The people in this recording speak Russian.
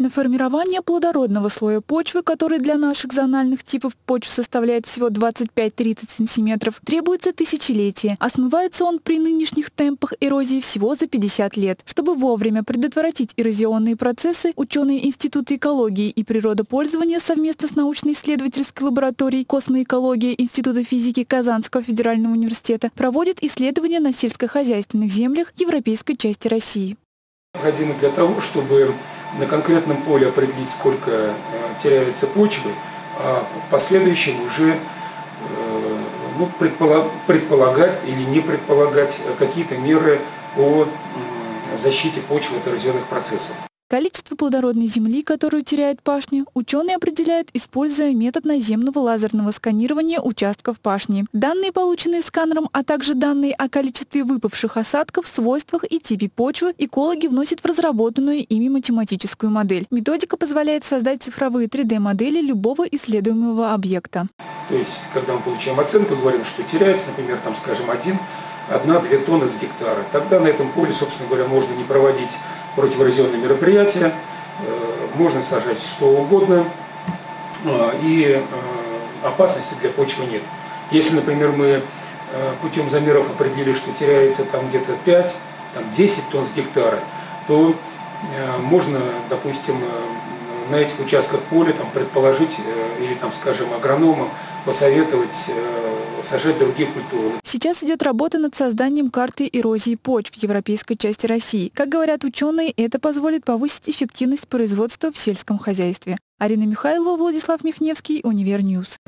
На формирование плодородного слоя почвы, который для наших зональных типов почв составляет всего 25-30 см, требуется тысячелетие, а смывается он при нынешних темпах эрозии всего за 50 лет. Чтобы вовремя предотвратить эрозионные процессы, ученые Института экологии и природопользования совместно с научно-исследовательской лабораторией космоэкологии Института физики Казанского федерального университета проводят исследования на сельскохозяйственных землях европейской части России. Необходимо для того, чтобы на конкретном поле определить, сколько э, теряется почвы, а в последующем уже э, ну, предполагать или не предполагать какие-то меры по защите почвы от эрозионных процессов. Количество плодородной земли, которую теряет пашня, ученые определяют, используя метод наземного лазерного сканирования участков пашни. Данные, полученные сканером, а также данные о количестве выпавших осадков, свойствах и типе почвы, экологи вносят в разработанную ими математическую модель. Методика позволяет создать цифровые 3D-модели любого исследуемого объекта. То есть, когда мы получаем оценку, говорим, что теряется, например, там, скажем, один, одна-две тонны с гектара, тогда на этом поле, собственно говоря, можно не проводить противоразионные мероприятия, э, можно сажать что угодно, э, и э, опасности для почвы нет. Если, например, мы путем замеров определили, что теряется там где-то 5, там 10 тонн с гектара, то можно, допустим, на этих участках поля там, предположить или, там, скажем, агрономам посоветовать сажать другие культуры. Сейчас идет работа над созданием карты эрозии почв в европейской части России. Как говорят ученые, это позволит повысить эффективность производства в сельском хозяйстве. Арина Михайлова, Владислав Михневский, Univer News.